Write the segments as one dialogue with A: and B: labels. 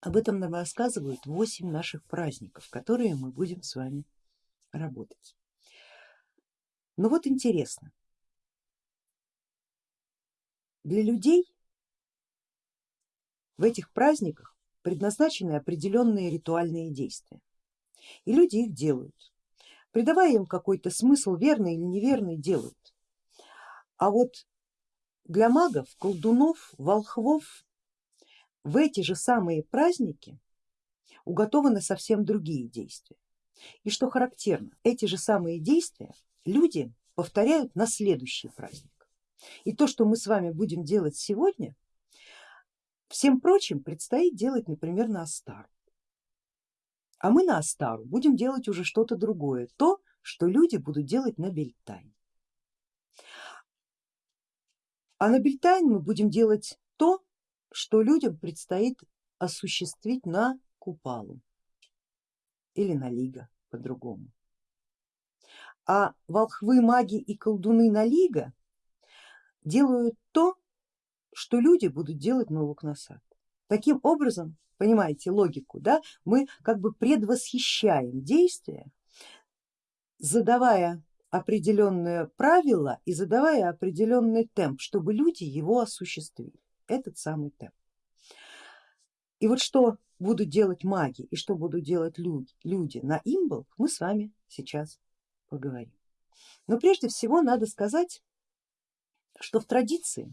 A: Об этом нам рассказывают 8 наших праздников, которые мы будем с вами работать. Но вот интересно, для людей в этих праздниках предназначены определенные ритуальные действия, и люди их делают, придавая им какой-то смысл, верный или неверный, делают. А вот для магов, колдунов, волхвов в эти же самые праздники уготованы совсем другие действия. И что характерно, эти же самые действия люди повторяют на следующий праздник. И то, что мы с вами будем делать сегодня, всем прочим предстоит делать, например, на Астару. А мы на Астару будем делать уже что-то другое, то, что люди будут делать на Бельтайн. А на Бельтайн мы будем делать то, что людям предстоит осуществить на Купалу или на Лига по-другому. А волхвы, маги и колдуны на Лига делают то, что люди будут делать на Лукнасад. Таким образом, понимаете логику, да, мы как бы предвосхищаем действия, задавая определенные правила и задавая определенный темп, чтобы люди его осуществили этот самый темп. И вот что будут делать маги и что будут делать люди, люди на имбл, мы с вами сейчас поговорим. Но прежде всего надо сказать, что в традиции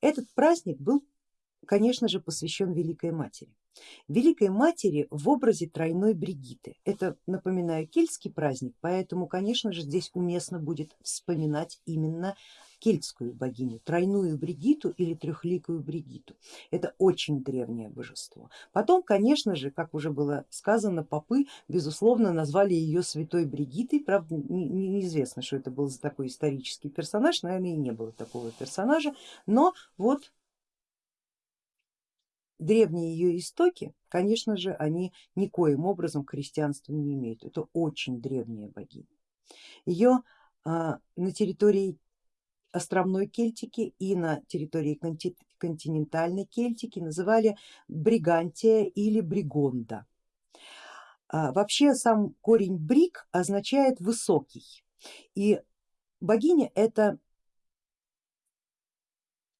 A: этот праздник был, конечно же, посвящен Великой Матери. Великой Матери в образе тройной Бригиты. Это, напоминаю, кельтский праздник, поэтому, конечно же, здесь уместно будет вспоминать именно кельтскую богиню, тройную Бригиту или трехликую Бригиту. Это очень древнее божество. Потом, конечно же, как уже было сказано, попы безусловно назвали ее святой Бригитой, правда неизвестно, что это был за такой исторический персонаж, наверное и не было такого персонажа, но вот древние ее истоки, конечно же, они никоим образом к христианству не имеют. Это очень древняя богиня. Ее а, на территории островной Кельтики и на территории континентальной Кельтики называли Бригантия или Бригонда. А, вообще сам корень бриг означает высокий и богиня это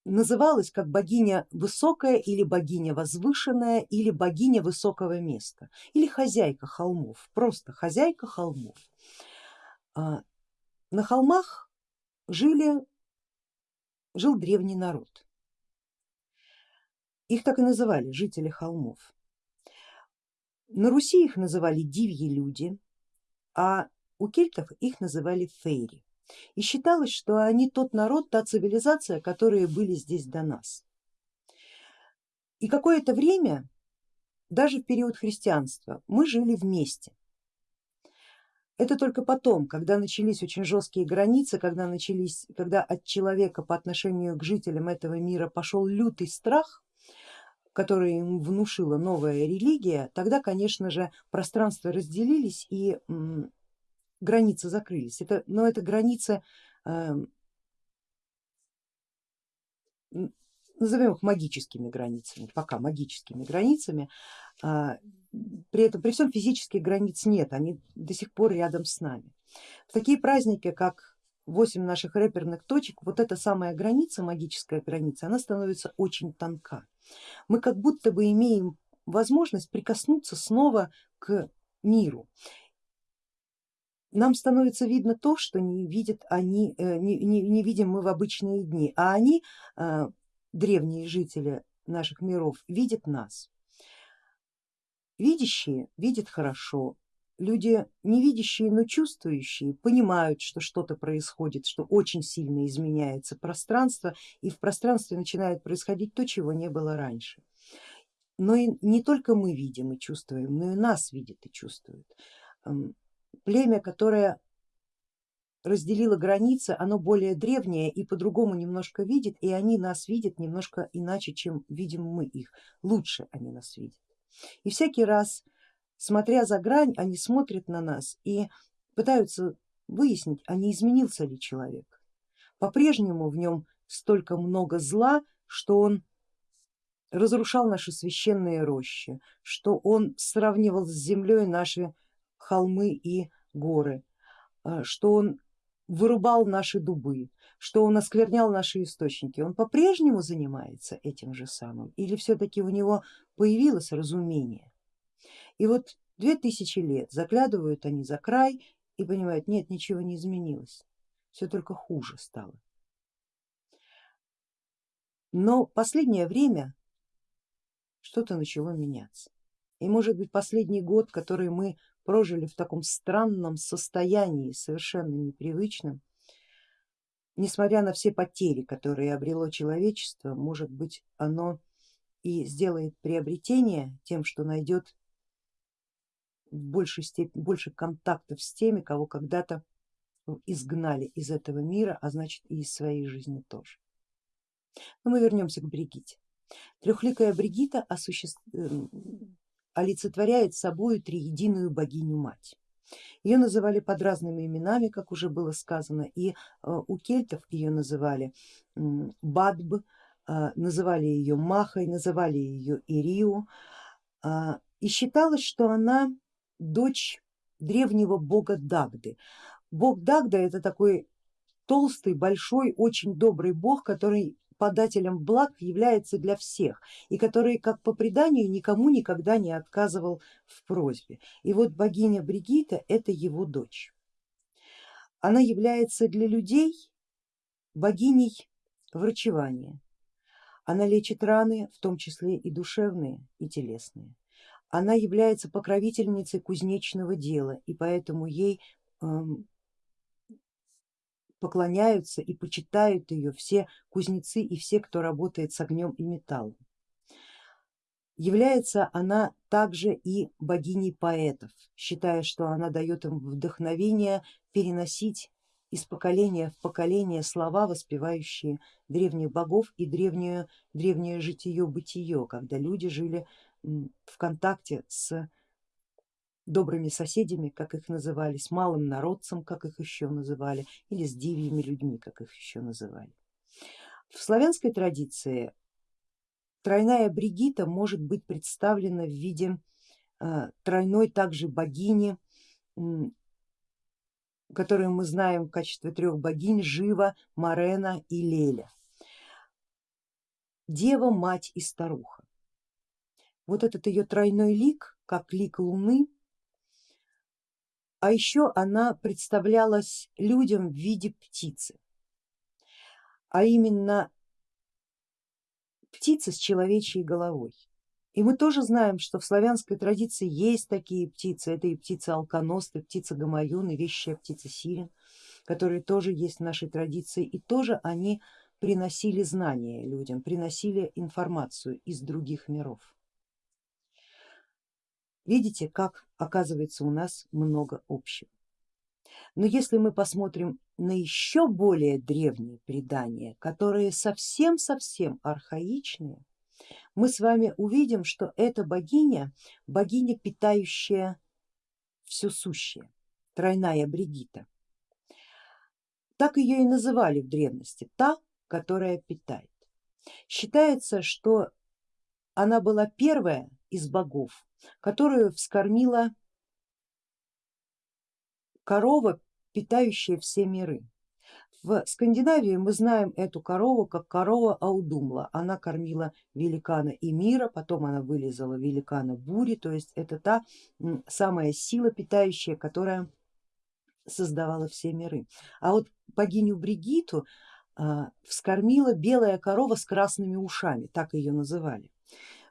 A: называлась как богиня высокая или богиня возвышенная или богиня высокого места или хозяйка холмов, просто хозяйка холмов. А, на холмах жили жил древний народ. Их так и называли, жители холмов. На Руси их называли дивьи люди, а у кельтов их называли фейри. И считалось, что они тот народ, та цивилизация, которые были здесь до нас. И какое-то время, даже в период христианства, мы жили вместе. Это только потом, когда начались очень жесткие границы, когда, начались, когда от человека по отношению к жителям этого мира пошел лютый страх, который им внушила новая религия, тогда, конечно же, пространства разделились и границы закрылись. Это, но это границы, эм, назовем их магическими границами, пока магическими границами, а, при этом при всем физических границ нет, они до сих пор рядом с нами. В такие праздники, как 8 наших рэперных точек, вот эта самая граница, магическая граница, она становится очень тонка. Мы как будто бы имеем возможность прикоснуться снова к миру. Нам становится видно то, что не видят они, э, не, не, не видим мы в обычные дни, а они, э, древние жители наших миров, видят нас. Видящие видят хорошо, люди не видящие, но чувствующие понимают, что что-то происходит, что очень сильно изменяется пространство и в пространстве начинает происходить то, чего не было раньше. Но и не только мы видим и чувствуем, но и нас видят и чувствуют. Племя, которое разделило границы, оно более древнее и по-другому немножко видит, и они нас видят немножко иначе, чем видим мы их, лучше они нас видят. И всякий раз, смотря за грань, они смотрят на нас и пытаются выяснить, а не изменился ли человек. По-прежнему в нем столько много зла, что он разрушал наши священные рощи, что он сравнивал с землей наши холмы и горы, а, что он вырубал наши дубы, что он осквернял наши источники, он по-прежнему занимается этим же самым или все-таки у него появилось разумение? И вот две тысячи лет заглядывают они за край и понимают, нет, ничего не изменилось, все только хуже стало. Но последнее время что-то начало меняться. И может быть последний год, который мы прожили в таком странном состоянии, совершенно непривычном, несмотря на все потери, которые обрело человечество, может быть оно и сделает приобретение тем, что найдет в большей степени, больше контактов с теми, кого когда-то изгнали из этого мира, а значит и из своей жизни тоже. Но мы вернемся к Бригите. Трехликая Бригита осуществ... Олицетворяет собой триединую богиню мать. Ее называли под разными именами, как уже было сказано, и э, у кельтов ее называли Бадб, э, называли ее Махой, называли ее Ириу, а, и считалось, что она дочь древнего бога Дагды. Бог Дагда это такой толстый, большой, очень добрый бог, который подателем благ является для всех и который, как по преданию, никому никогда не отказывал в просьбе. И вот богиня Бригита это его дочь. Она является для людей богиней врачевания. Она лечит раны, в том числе и душевные, и телесные. Она является покровительницей кузнечного дела и поэтому ей эм, поклоняются и почитают ее все кузнецы и все, кто работает с огнем и металлом. Является она также и богиней поэтов, считая, что она дает им вдохновение переносить из поколения в поколение слова, воспевающие древних богов и древнее, древнее житие-бытие, когда люди жили в контакте с добрыми соседями, как их называли, с малым народцем, как их еще называли, или с дивьими людьми, как их еще называли. В славянской традиции тройная Бригита может быть представлена в виде э, тройной также богини, которую мы знаем в качестве трех богинь Жива, Марена и Леля. Дева, мать и старуха. Вот этот ее тройной лик, как лик луны, а еще она представлялась людям в виде птицы, а именно птицы с человечьей головой. И мы тоже знаем, что в славянской традиции есть такие птицы, это и птица алконост, и птица гамаюн, и вещая птица сирен, которые тоже есть в нашей традиции, и тоже они приносили знания людям, приносили информацию из других миров. Видите, как оказывается у нас много общего. Но если мы посмотрим на еще более древние предания, которые совсем-совсем архаичные, мы с вами увидим, что эта богиня, богиня, питающая все сущее, тройная Бригита. Так ее и называли в древности, та, которая питает. Считается, что она была первая из богов, которую вскормила корова, питающая все миры. В Скандинавии мы знаем эту корову как корова Аудумла, она кормила великана и мира, потом она вылезала великана бури, то есть это та самая сила питающая, которая создавала все миры. А вот богиню Бригиту а, вскормила белая корова с красными ушами, так ее называли.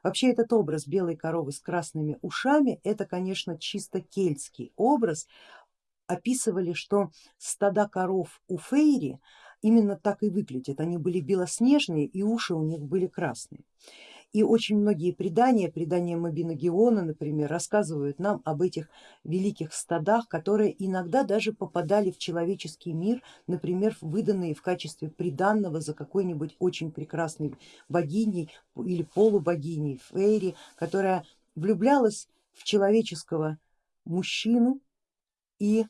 A: Вообще этот образ белой коровы с красными ушами, это конечно чисто кельтский образ. Описывали, что стада коров у Фейри именно так и выглядят, они были белоснежные и уши у них были красные. И очень многие предания, предания Мабиногиона, например, рассказывают нам об этих великих стадах, которые иногда даже попадали в человеческий мир, например, выданные в качестве приданного за какой-нибудь очень прекрасной богиней или полубогиней Фейри, которая влюблялась в человеческого мужчину и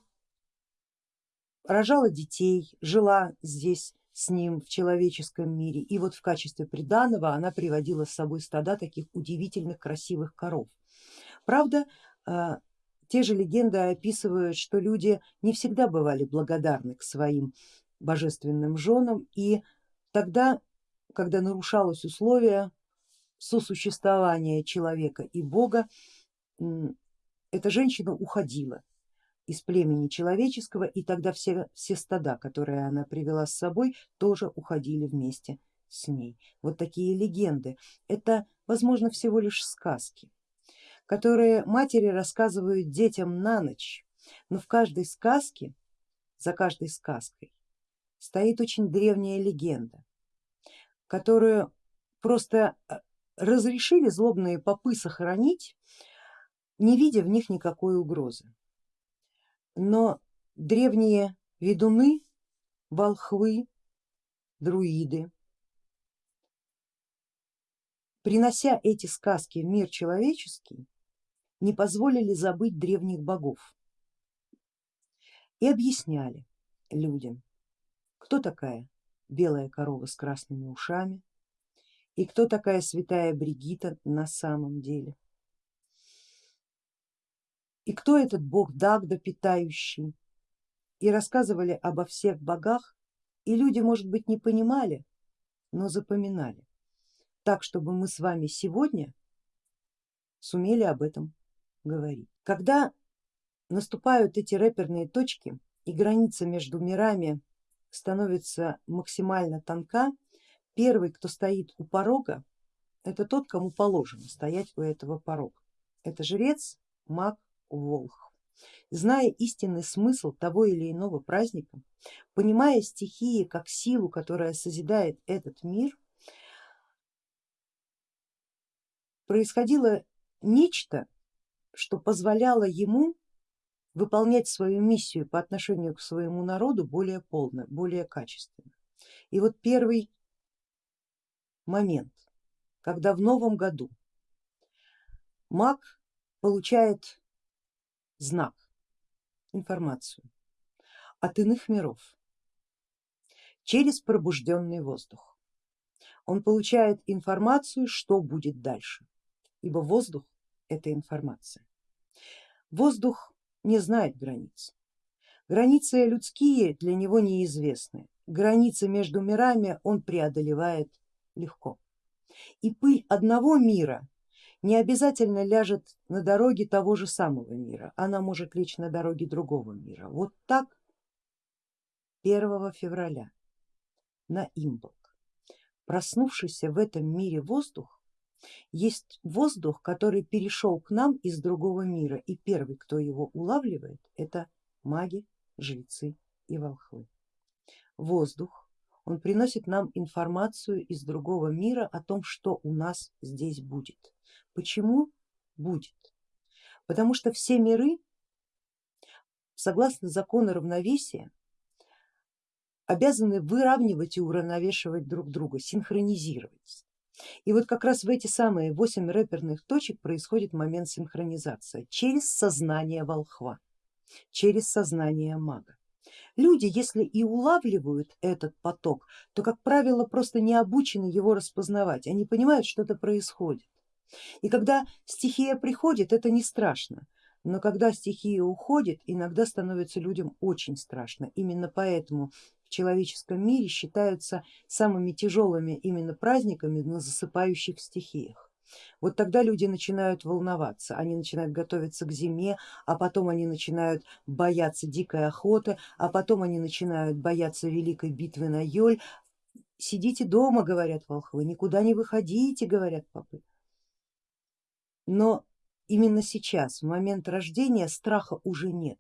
A: рожала детей, жила здесь с ним в человеческом мире и вот в качестве приданого она приводила с собой стада таких удивительных красивых коров. Правда, а, те же легенды описывают, что люди не всегда бывали благодарны к своим божественным женам и тогда, когда нарушалось условие сосуществования человека и бога, эта женщина уходила из племени человеческого и тогда все, все стада, которые она привела с собой, тоже уходили вместе с ней. Вот такие легенды. Это возможно всего лишь сказки которые матери рассказывают детям на ночь, но в каждой сказке, за каждой сказкой стоит очень древняя легенда, которую просто э, разрешили злобные попы сохранить, не видя в них никакой угрозы. Но древние ведуны, волхвы, друиды, принося эти сказки в мир человеческий, не позволили забыть древних богов и объясняли людям, кто такая белая корова с красными ушами и кто такая святая Бригита на самом деле. И кто этот бог Дагда питающий. И рассказывали обо всех богах, и люди, может быть, не понимали, но запоминали, так чтобы мы с вами сегодня сумели об этом говорить. Когда наступают эти рэперные точки и граница между мирами становится максимально тонка, первый, кто стоит у порога, это тот, кому положено стоять у этого порога. Это жрец, маг, волх. Зная истинный смысл того или иного праздника, понимая стихии как силу, которая созидает этот мир, происходило нечто, что позволяло ему выполнять свою миссию по отношению к своему народу более полно, более качественно. И вот первый момент, когда в новом году маг получает знак, информацию от иных миров через пробужденный воздух. Он получает информацию, что будет дальше, ибо воздух это информация. Воздух не знает границ. Границы людские для него неизвестны. Границы между мирами он преодолевает легко. И пыль одного мира не обязательно ляжет на дороге того же самого мира, она может лечь на дороге другого мира. Вот так 1 февраля на Имбок, проснувшийся в этом мире воздух есть воздух, который перешел к нам из другого мира и первый, кто его улавливает, это маги, жрецы и волхвы. Воздух, он приносит нам информацию из другого мира о том, что у нас здесь будет. Почему будет? Потому что все миры, согласно закону равновесия, обязаны выравнивать и уравновешивать друг друга, синхронизировать. И вот как раз в эти самые восемь рэперных точек происходит момент синхронизации через сознание волхва, через сознание мага. Люди, если и улавливают этот поток, то, как правило, просто не обучены его распознавать, они понимают, что-то происходит. И когда стихия приходит, это не страшно, но когда стихия уходит, иногда становится людям очень страшно. Именно поэтому в человеческом мире считаются самыми тяжелыми именно праздниками на засыпающих стихиях. Вот тогда люди начинают волноваться, они начинают готовиться к зиме, а потом они начинают бояться дикой охоты, а потом они начинают бояться великой битвы на Йоль. Сидите дома, говорят волхвы, никуда не выходите, говорят попы. Но именно сейчас, в момент рождения, страха уже нет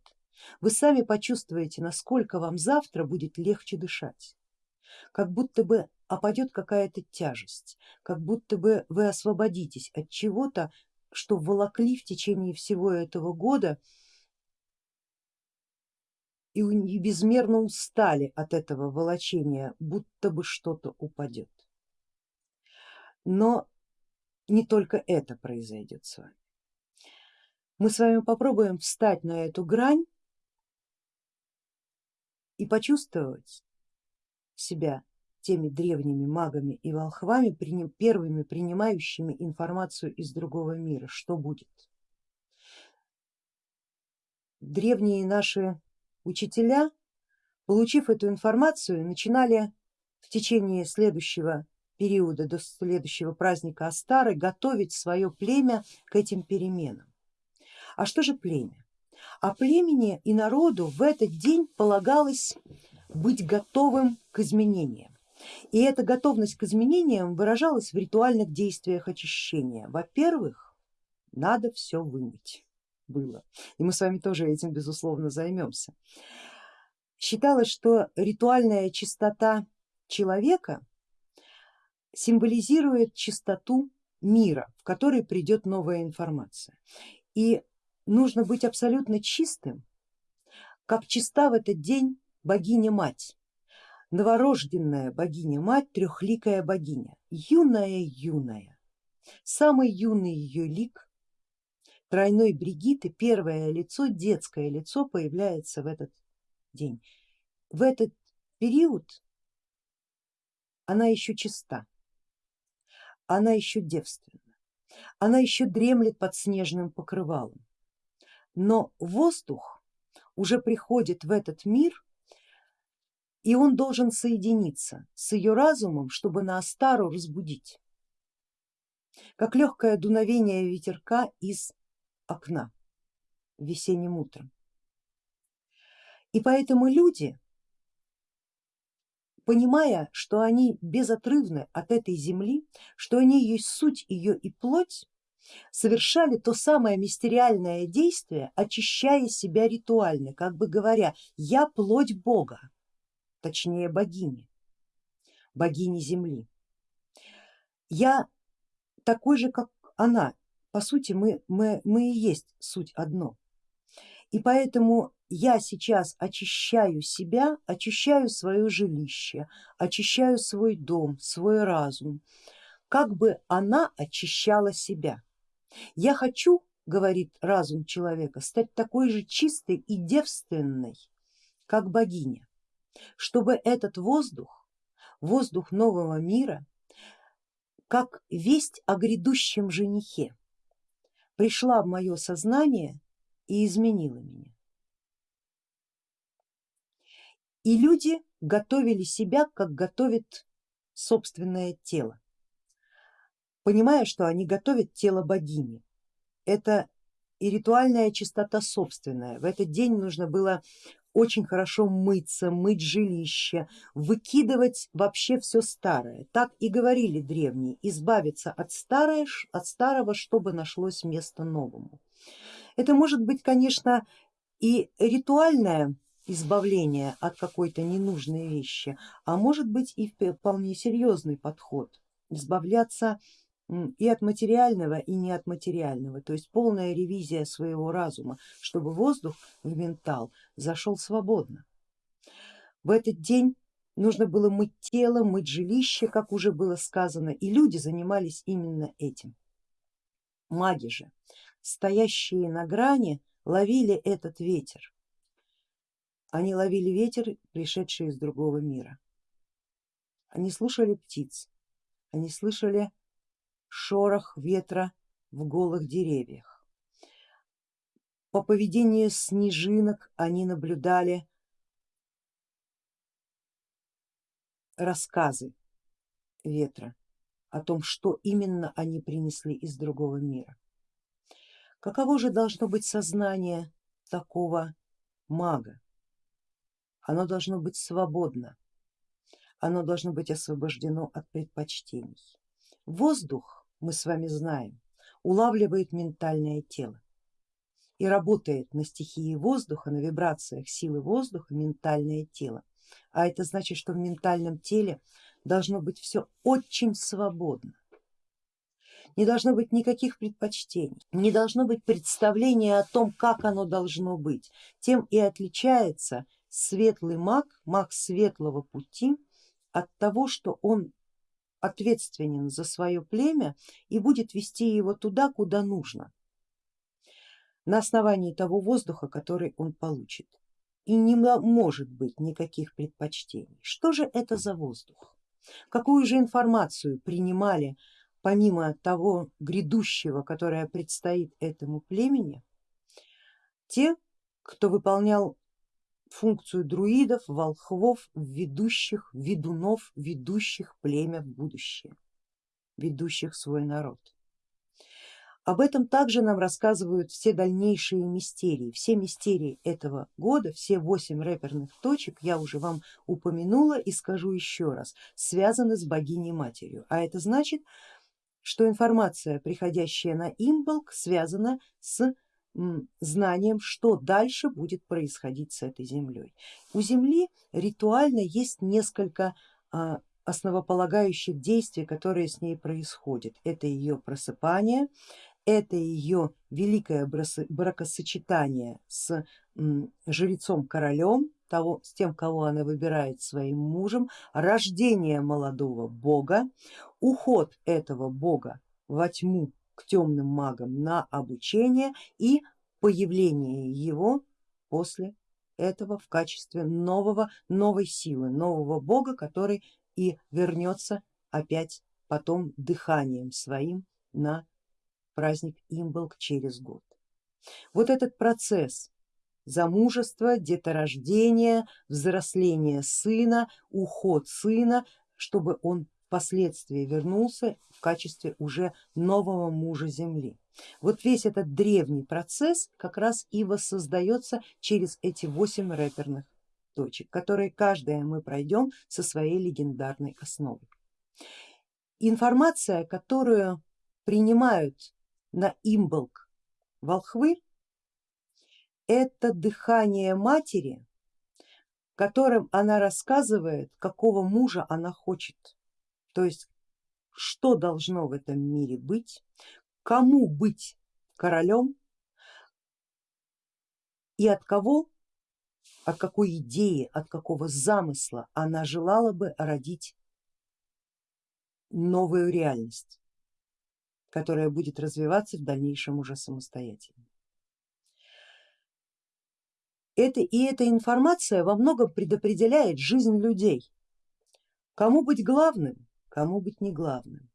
A: вы сами почувствуете, насколько вам завтра будет легче дышать, как будто бы опадет какая-то тяжесть, как будто бы вы освободитесь от чего-то, что волокли в течение всего этого года и безмерно устали от этого волочения, будто бы что-то упадет. Но не только это произойдет с вами. Мы с вами попробуем встать на эту грань и почувствовать, себя теми древними магами и волхвами, первыми принимающими информацию из другого мира, что будет. Древние наши учителя, получив эту информацию, начинали в течение следующего периода до следующего праздника Астары готовить свое племя к этим переменам. А что же племя? А племени и народу в этот день полагалось быть готовым к изменениям. И эта готовность к изменениям выражалась в ритуальных действиях очищения. Во-первых, надо все вымыть было, и мы с вами тоже этим безусловно займемся. Считалось, что ритуальная чистота человека символизирует чистоту мира, в который придет новая информация. И нужно быть абсолютно чистым, как чиста в этот день богиня-мать, новорожденная богиня-мать, трехликая богиня, юная-юная. Самый юный ее лик тройной Бригиты, первое лицо, детское лицо появляется в этот день. В этот период она еще чиста, она еще девственна, она еще дремлет под снежным покрывалом, но воздух уже приходит в этот мир и он должен соединиться с ее разумом, чтобы на Астару разбудить, как легкое дуновение ветерка из окна весенним утром. И поэтому люди, понимая, что они безотрывны от этой земли, что они есть суть ее и плоть, совершали то самое мистериальное действие, очищая себя ритуально, как бы говоря, я плоть Бога точнее богини, богини земли. Я такой же, как она, по сути мы, мы, мы и есть суть одно. И поэтому я сейчас очищаю себя, очищаю свое жилище, очищаю свой дом, свой разум, как бы она очищала себя. Я хочу, говорит разум человека, стать такой же чистой и девственной, как богиня чтобы этот воздух, воздух нового мира, как весть о грядущем женихе, пришла в мое сознание и изменила меня. И люди готовили себя, как готовит собственное тело, понимая, что они готовят тело богини. Это и ритуальная чистота собственная. В этот день нужно было очень хорошо мыться, мыть жилище, выкидывать вообще все старое. Так и говорили древние, избавиться от, старое, от старого, чтобы нашлось место новому. Это может быть, конечно, и ритуальное избавление от какой-то ненужной вещи, а может быть и вполне серьезный подход, избавляться и от материального, и не от материального, то есть полная ревизия своего разума, чтобы воздух в ментал зашел свободно. В этот день нужно было мыть тело, мыть жилище, как уже было сказано, и люди занимались именно этим. Маги же, стоящие на грани, ловили этот ветер. Они ловили ветер, пришедший из другого мира. Они слушали птиц, они слышали шорох ветра в голых деревьях. По поведению снежинок они наблюдали рассказы ветра о том, что именно они принесли из другого мира. Каково же должно быть сознание такого мага? Оно должно быть свободно, оно должно быть освобождено от предпочтений. Воздух, мы с вами знаем, улавливает ментальное тело и работает на стихии воздуха, на вибрациях силы воздуха ментальное тело. А это значит, что в ментальном теле должно быть все очень свободно. Не должно быть никаких предпочтений, не должно быть представления о том, как оно должно быть. Тем и отличается светлый маг, маг светлого пути от того, что он ответственен за свое племя и будет вести его туда, куда нужно, на основании того воздуха, который он получит. и не может быть никаких предпочтений. Что же это за воздух? Какую же информацию принимали помимо того грядущего, которое предстоит этому племени, те, кто выполнял функцию друидов, волхвов, ведущих, ведунов, ведущих племя в будущее, ведущих свой народ. Об этом также нам рассказывают все дальнейшие мистерии. Все мистерии этого года, все восемь рэперных точек, я уже вам упомянула и скажу еще раз, связаны с богиней матерью. А это значит, что информация, приходящая на имболк, связана с знанием, что дальше будет происходить с этой землей. У Земли ритуально есть несколько а, основополагающих действий, которые с ней происходят. Это ее просыпание, это ее великое бракосочетание с жрецом королем, того, с тем, кого она выбирает своим мужем, рождение молодого бога, уход этого бога во тьму к темным магам на обучение и появление его после этого в качестве нового, новой силы, нового бога, который и вернется опять потом дыханием своим на праздник Имболк через год. Вот этот процесс замужества, деторождения, взросления сына, уход сына, чтобы он впоследствии вернулся в качестве уже нового мужа земли. Вот весь этот древний процесс как раз и воссоздается через эти восемь рэперных точек, которые каждая мы пройдем со своей легендарной основой. Информация, которую принимают на имболк волхвы, это дыхание матери, которым она рассказывает, какого мужа она хочет, то есть что должно в этом мире быть, кому быть королем и от кого, от какой идеи, от какого замысла она желала бы родить новую реальность которая будет развиваться в дальнейшем уже самостоятельно. Это, и эта информация во многом предопределяет жизнь людей. Кому быть главным, кому быть не главным.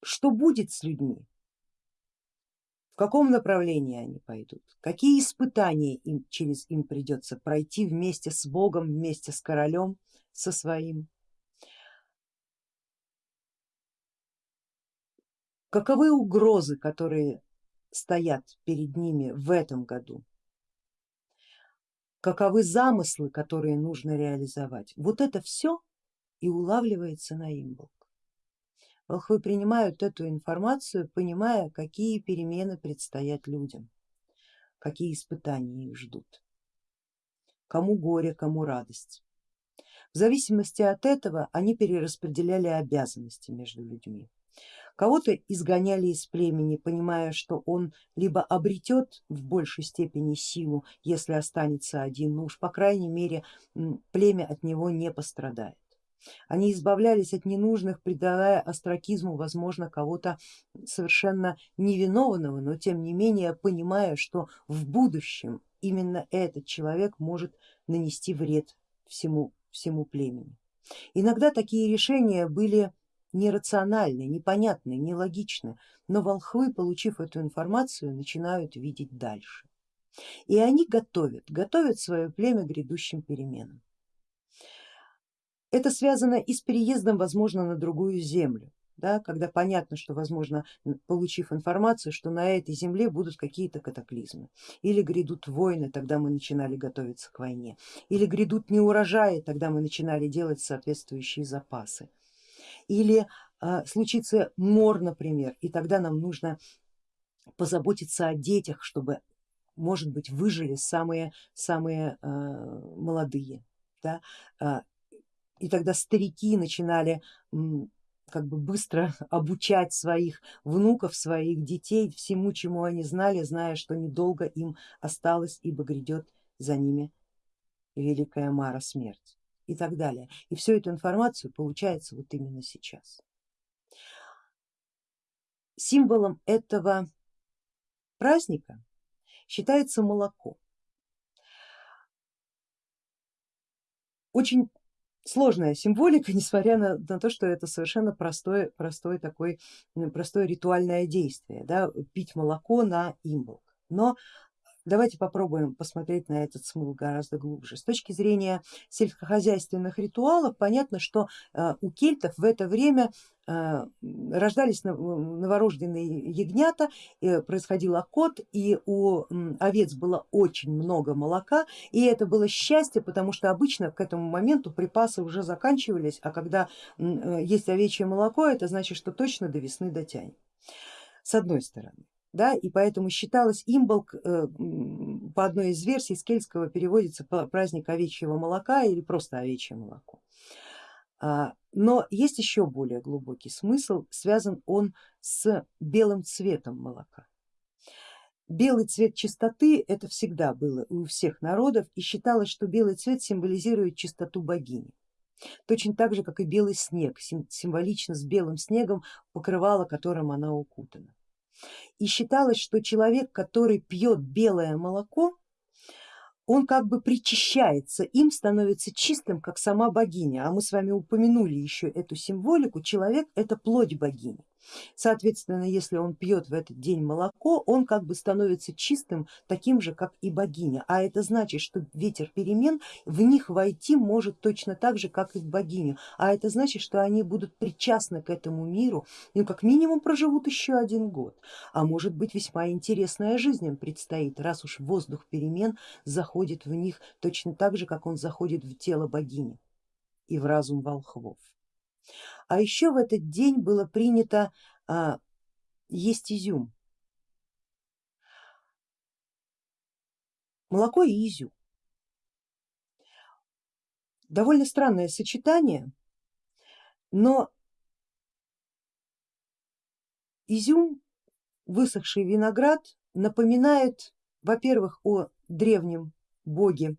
A: Что будет с людьми, в каком направлении они пойдут, какие испытания им, через им придется пройти вместе с Богом, вместе с королем, со своим. Каковы угрозы, которые стоят перед ними в этом году? Каковы замыслы, которые нужно реализовать? Вот это все и улавливается на имболк. Волхвы принимают эту информацию, понимая, какие перемены предстоят людям, какие испытания их ждут, кому горе, кому радость. В зависимости от этого они перераспределяли обязанности между людьми. Кого-то изгоняли из племени, понимая, что он либо обретет в большей степени силу, если останется один, ну уж по крайней мере племя от него не пострадает. Они избавлялись от ненужных, придавая астракизму, возможно, кого-то совершенно невиновного, но тем не менее понимая, что в будущем именно этот человек может нанести вред всему, всему племени. Иногда такие решения были нерациональны, непонятны, нелогичны, но волхвы, получив эту информацию, начинают видеть дальше. И они готовят, готовят свое племя к грядущим переменам. Это связано и с переездом, возможно, на другую землю, да, когда понятно, что возможно, получив информацию, что на этой земле будут какие-то катаклизмы, или грядут войны, тогда мы начинали готовиться к войне, или грядут неурожаи, тогда мы начинали делать соответствующие запасы или а, случится мор, например, и тогда нам нужно позаботиться о детях, чтобы, может быть, выжили самые, самые а, молодые. Да? А, и тогда старики начинали как бы быстро обучать своих внуков, своих детей всему, чему они знали, зная, что недолго им осталось, ибо грядет за ними великая мара смерть и так далее. И всю эту информацию получается вот именно сейчас. Символом этого праздника считается молоко. Очень сложная символика, несмотря на, на то, что это совершенно простое, простое такое, простое ритуальное действие, да, пить молоко на имболк. Но Давайте попробуем посмотреть на этот смысл гораздо глубже. С точки зрения сельскохозяйственных ритуалов понятно, что э, у кельтов в это время э, рождались новорожденные ягнята, происходил окот и у овец было очень много молока и это было счастье, потому что обычно к этому моменту припасы уже заканчивались, а когда э, есть овечье молоко, это значит, что точно до весны дотянет. С одной стороны да, и поэтому считалось имболк э, по одной из версий с кельтского переводится праздник овечьего молока или просто овечье молоко. А, но есть еще более глубокий смысл, связан он с белым цветом молока. Белый цвет чистоты это всегда было у всех народов и считалось, что белый цвет символизирует чистоту богини. Точно так же, как и белый снег, символично с белым снегом покрывало, которым она укутана и считалось, что человек, который пьет белое молоко, он как бы причащается, им становится чистым, как сама богиня. А мы с вами упомянули еще эту символику, человек это плоть богини. Соответственно, если он пьет в этот день молоко, он как бы становится чистым, таким же, как и богиня. А это значит, что ветер перемен в них войти может точно так же, как и в богиню. А это значит, что они будут причастны к этому миру, ну как минимум проживут еще один год. А может быть весьма интересная жизнь им предстоит, раз уж воздух перемен заходит в них точно так же, как он заходит в тело богини и в разум волхвов. А еще в этот день было принято а, есть изюм. Молоко и изюм. Довольно странное сочетание, но изюм, высохший виноград напоминает, во-первых, о древнем боге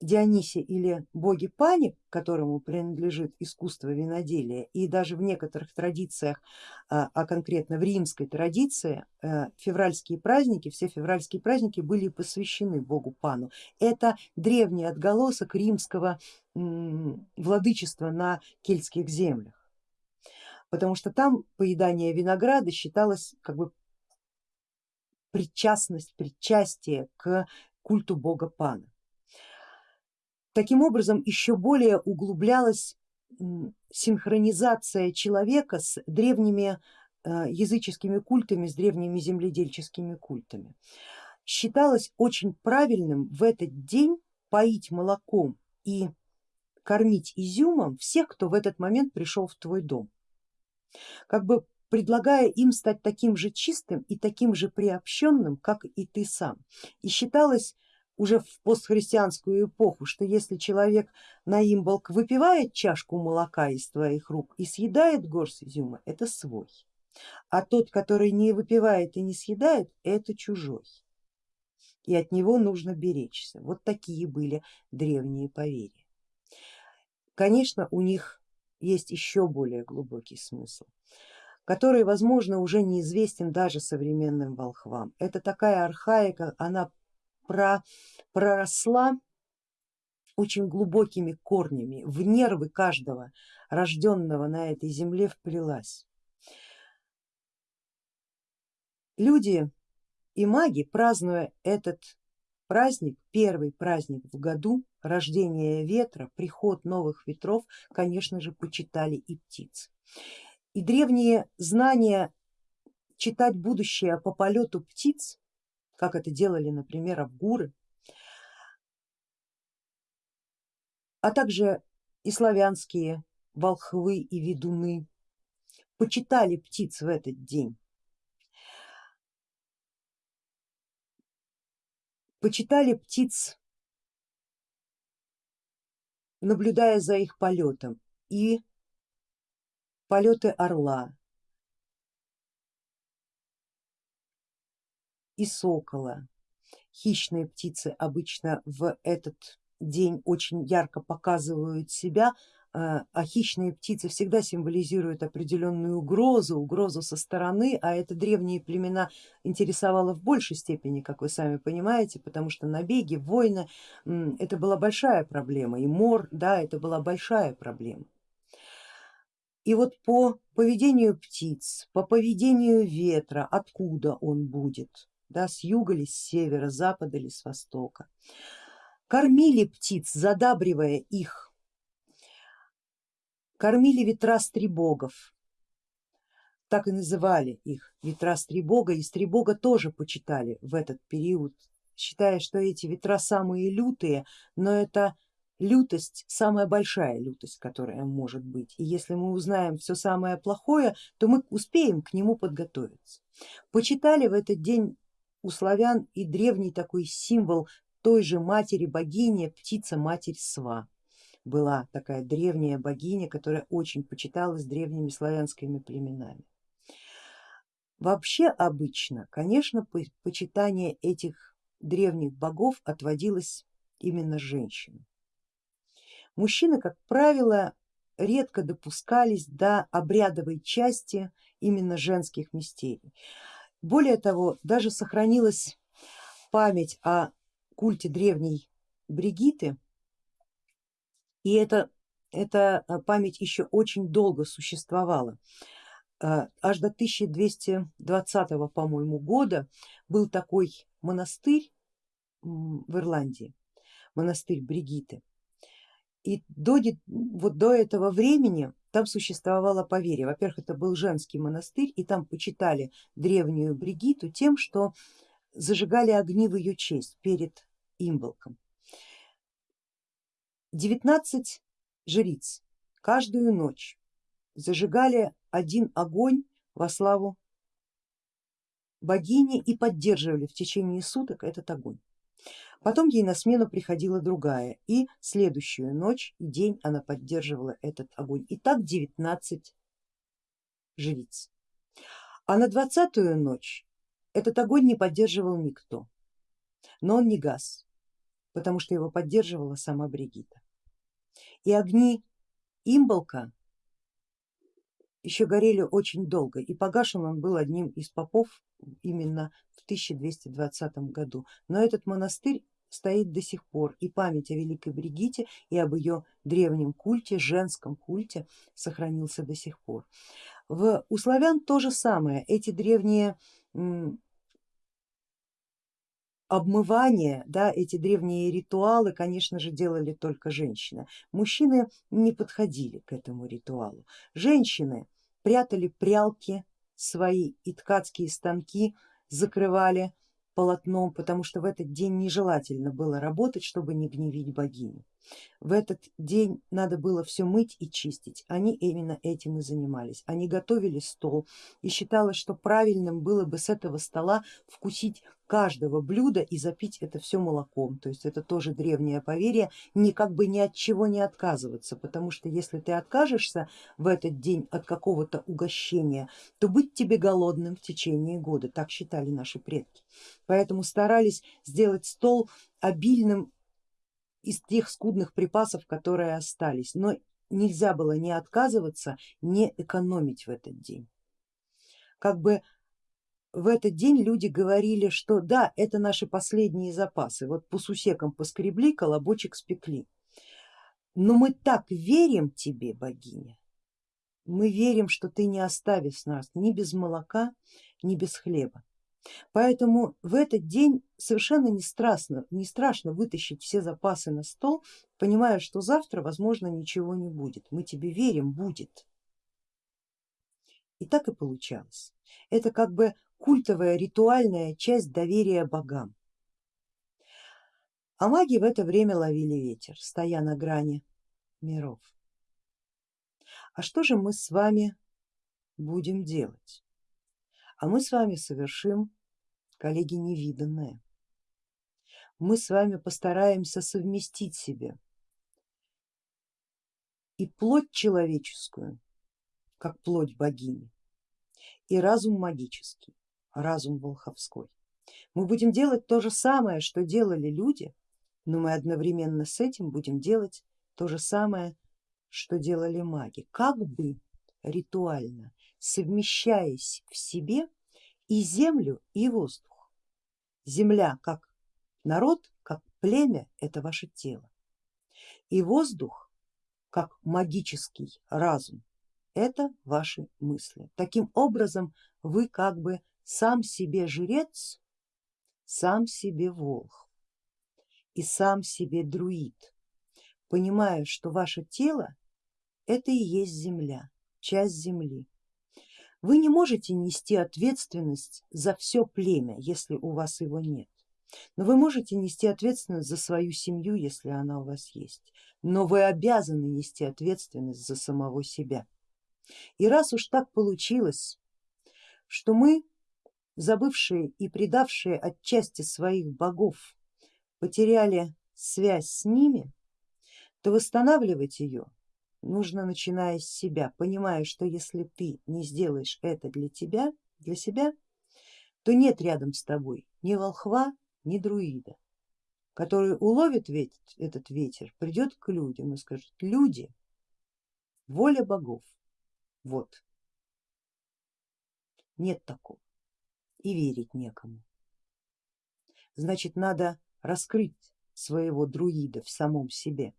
A: Дионисе или боге Пани, которому принадлежит искусство виноделия, и даже в некоторых традициях, а, а конкретно в римской традиции, э, февральские праздники, все февральские праздники были посвящены богу Пану. Это древний отголосок римского владычества на кельтских землях, потому что там поедание винограда считалось как бы причастность, причастие к культу бога Пана. Таким образом еще более углублялась синхронизация человека с древними э, языческими культами, с древними земледельческими культами. Считалось очень правильным в этот день поить молоком и кормить изюмом всех, кто в этот момент пришел в твой дом, как бы предлагая им стать таким же чистым и таким же приобщенным, как и ты сам. И считалось уже в постхристианскую эпоху, что если человек на имболк выпивает чашку молока из твоих рук и съедает горсть изюма, это свой, а тот, который не выпивает и не съедает, это чужой, и от него нужно беречься. Вот такие были древние поверья. Конечно, у них есть еще более глубокий смысл который, возможно, уже неизвестен даже современным волхвам. Это такая архаика, она проросла очень глубокими корнями, в нервы каждого рожденного на этой земле вплелась. Люди и маги, празднуя этот праздник, первый праздник в году, рождение ветра, приход новых ветров, конечно же, почитали и птиц. И древние знания читать будущее по полету птиц как это делали, например, авгуры, а также и славянские волхвы и ведуны почитали птиц в этот день. Почитали птиц, наблюдая за их полетом и полеты орла, и сокола. Хищные птицы обычно в этот день очень ярко показывают себя, а, а хищные птицы всегда символизируют определенную угрозу, угрозу со стороны, а это древние племена интересовало в большей степени, как вы сами понимаете, потому что набеги, войны, это была большая проблема, и мор, да, это была большая проблема. И вот по поведению птиц, по поведению ветра, откуда он будет, да, с юга ли, с севера, с запада ли, с востока, кормили птиц, задабривая их. Кормили ветра стребогов, так и называли их ветра стребога, и стребога тоже почитали в этот период, считая, что эти ветра самые лютые, но это лютость самая большая лютость, которая может быть, и если мы узнаем все самое плохое, то мы успеем к нему подготовиться. Почитали в этот день у славян и древний такой символ той же матери богини, птица матерь Сва была такая древняя богиня, которая очень почиталась древними славянскими племенами. Вообще обычно, конечно, почитание этих древних богов отводилось именно женщинам. Мужчины, как правило, редко допускались до обрядовой части именно женских мистерий. Более того, даже сохранилась память о культе древней Бригиты, и это, эта а, память еще очень долго существовала. А, аж до 1220 по-моему года был такой монастырь в Ирландии, монастырь Бригиты. И до, вот до этого времени там существовало поверье. Во-первых, это был женский монастырь, и там почитали древнюю Бригиту тем, что зажигали огни в ее честь перед имболком. 19 жриц каждую ночь зажигали один огонь во славу богини и поддерживали в течение суток этот огонь. Потом ей на смену приходила другая и следующую ночь и день она поддерживала этот огонь. И так 19 жриц. А на двадцатую ночь этот огонь не поддерживал никто, но он не гас, потому что его поддерживала сама Бригита. И огни имболка еще горели очень долго и погашен он был одним из попов именно в 1220 году. Но этот монастырь стоит до сих пор и память о Великой Бригите и об ее древнем культе, женском культе сохранился до сих пор. В, у славян то же самое, эти древние обмывание, да, эти древние ритуалы, конечно же, делали только женщины. Мужчины не подходили к этому ритуалу. Женщины прятали прялки свои и ткацкие станки закрывали полотном, потому что в этот день нежелательно было работать, чтобы не гневить богиню. В этот день надо было все мыть и чистить, они именно этим и занимались. Они готовили стол и считалось, что правильным было бы с этого стола вкусить каждого блюда и запить это все молоком. То есть это тоже древнее поверье, ни как бы ни от чего не отказываться, потому что если ты откажешься в этот день от какого-то угощения, то быть тебе голодным в течение года, так считали наши предки. Поэтому старались сделать стол обильным из тех скудных припасов, которые остались, но нельзя было не отказываться, не экономить в этот день. Как бы в этот день люди говорили, что да, это наши последние запасы, вот по сусекам поскребли, колобочек спекли. Но мы так верим тебе, богиня, мы верим, что ты не оставишь нас ни без молока, ни без хлеба. Поэтому в этот день совершенно не страшно, не страшно вытащить все запасы на стол, понимая, что завтра возможно ничего не будет. Мы тебе верим, будет. И так и получалось. Это как бы культовая ритуальная часть доверия богам. А маги в это время ловили ветер, стоя на грани миров. А что же мы с вами будем делать? А мы с вами совершим, коллеги, невиданное. Мы с вами постараемся совместить себе и плоть человеческую, как плоть богини, и разум магический, разум волховской. Мы будем делать то же самое, что делали люди, но мы одновременно с этим будем делать то же самое, что делали маги, как бы ритуально совмещаясь в себе и землю, и воздух. Земля как народ, как племя это ваше тело. И воздух как магический разум это ваши мысли. Таким образом вы как бы сам себе жрец, сам себе волх и сам себе друид, понимая, что ваше тело это и есть земля, часть земли. Вы не можете нести ответственность за все племя, если у вас его нет. Но вы можете нести ответственность за свою семью, если она у вас есть. Но вы обязаны нести ответственность за самого себя. И раз уж так получилось, что мы, забывшие и предавшие отчасти своих богов, потеряли связь с ними, то восстанавливать ее нужно начиная с себя, понимая, что если ты не сделаешь это для тебя, для себя, то нет рядом с тобой ни волхва, ни друида, который уловит ветер, этот ветер, придет к людям и скажет, люди, воля богов, вот. Нет такого и верить некому. Значит, надо раскрыть своего друида в самом себе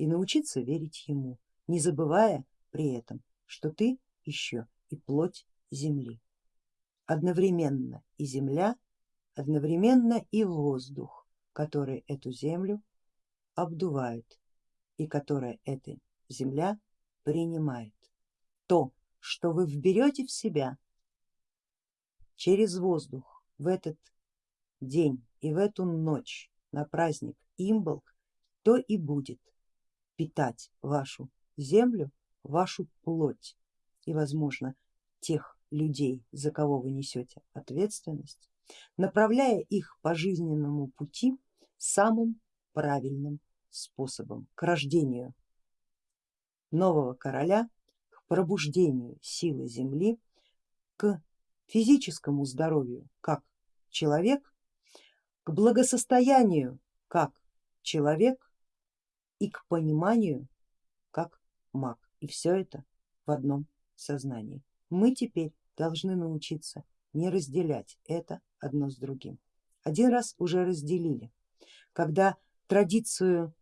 A: и научиться верить ему, не забывая при этом, что ты еще и плоть земли. Одновременно и земля, одновременно и воздух, который эту землю обдувает и которая эта земля принимает то, что вы вберете в себя через воздух в этот день и в эту ночь на праздник Имболк, то и будет питать вашу землю, вашу плоть и возможно тех людей, за кого вы несете ответственность, направляя их по жизненному пути самым правильным способом к рождению нового короля пробуждению силы Земли, к физическому здоровью как человек, к благосостоянию как человек и к пониманию как маг. И все это в одном сознании. Мы теперь должны научиться не разделять это одно с другим. Один раз уже разделили, когда традицию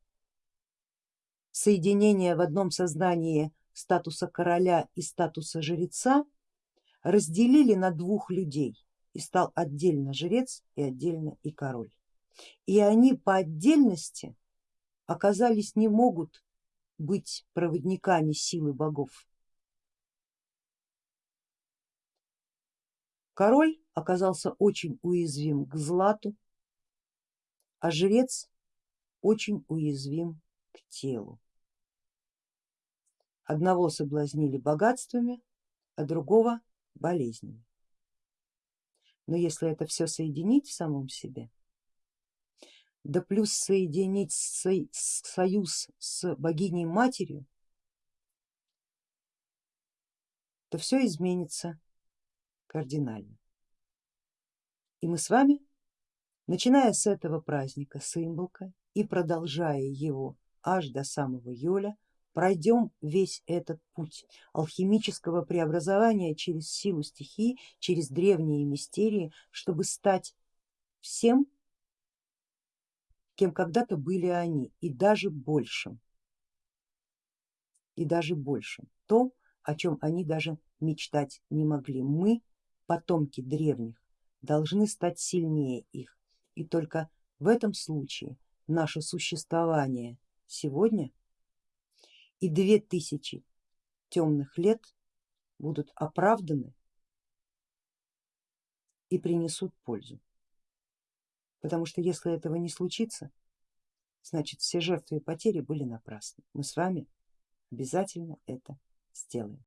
A: соединения в одном сознании статуса короля и статуса жреца разделили на двух людей и стал отдельно жрец и отдельно и король. И они по отдельности оказались не могут быть проводниками силы богов. Король оказался очень уязвим к злату, а жрец очень уязвим к телу. Одного соблазнили богатствами, а другого болезнями. Но если это все соединить в самом себе, да плюс соединить союз с богиней матерью, то все изменится кардинально. И мы с вами, начиная с этого праздника Сымболка и продолжая его аж до самого Йоля, пройдем весь этот путь алхимического преобразования через силу стихии, через древние мистерии, чтобы стать всем, кем когда-то были они, и даже большим, и даже большим, то, о чем они даже мечтать не могли. Мы, потомки древних, должны стать сильнее их, и только в этом случае наше существование сегодня и две тысячи темных лет будут оправданы и принесут пользу. Потому что если этого не случится, значит все жертвы и потери были напрасны. Мы с вами обязательно это сделаем.